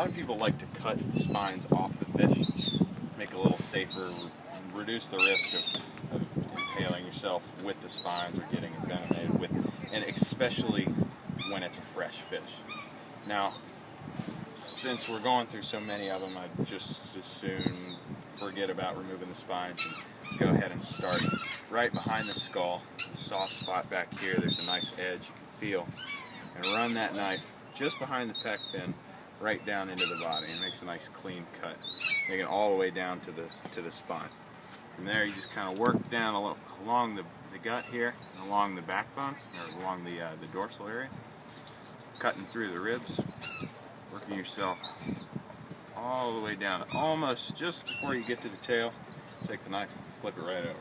A lot of people like to cut spines off the fish, make it a little safer, reduce the risk of, of impaling yourself with the spines or getting envenomated with, and especially when it's a fresh fish. Now, since we're going through so many of them, I'd just as soon forget about removing the spines and go ahead and start right behind the skull, the soft spot back here. There's a nice edge you can feel, and run that knife just behind the pec fin, right down into the body, and makes a nice clean cut, making it all the way down to the to the spine. From there, you just kind of work down along the, the gut here, along the backbone, or along the uh, the dorsal area, cutting through the ribs, working yourself all the way down, almost just before you get to the tail. Take the knife, flip it right over.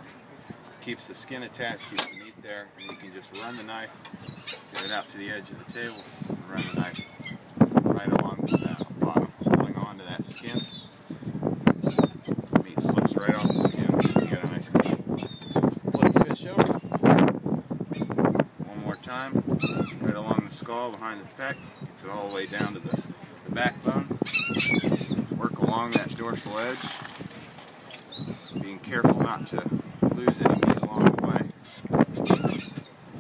Keeps the skin attached, keeps the meat there, and you can just run the knife, get it out to the edge of the table, and run the knife right along the bottom, holding on to that skin. Meat slips right off the skin. You got a nice clean flip the fish over. One more time, right along the skull, behind the pec, gets it all the way down to the, the backbone. Work along that dorsal edge, being careful not to lose any meat along the way.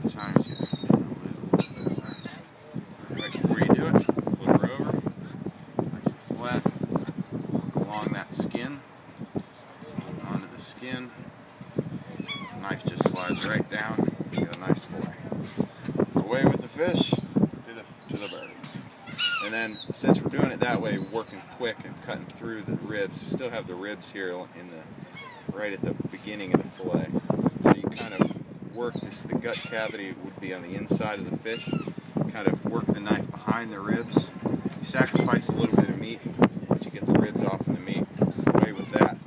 Sometimes you lose a little bit of that. Right before you do it, flip her over, nice and flat. Work along that skin, onto the skin. Knife just slides right down. You get a nice fillet. Fish to the to the birds. And then, since we're doing it that way, working quick and cutting through the ribs, you still have the ribs here in the right at the beginning of the fillet. So you kind of work this. The gut cavity would be on the inside of the fish. Kind of work the knife behind the ribs. You sacrifice a little bit of meat, but you get the ribs off of the meat. Away with that,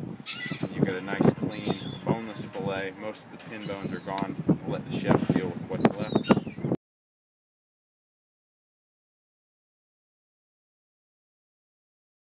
you get a nice, clean, boneless fillet. Most of the pin bones are gone. Let the chef deal with what's left.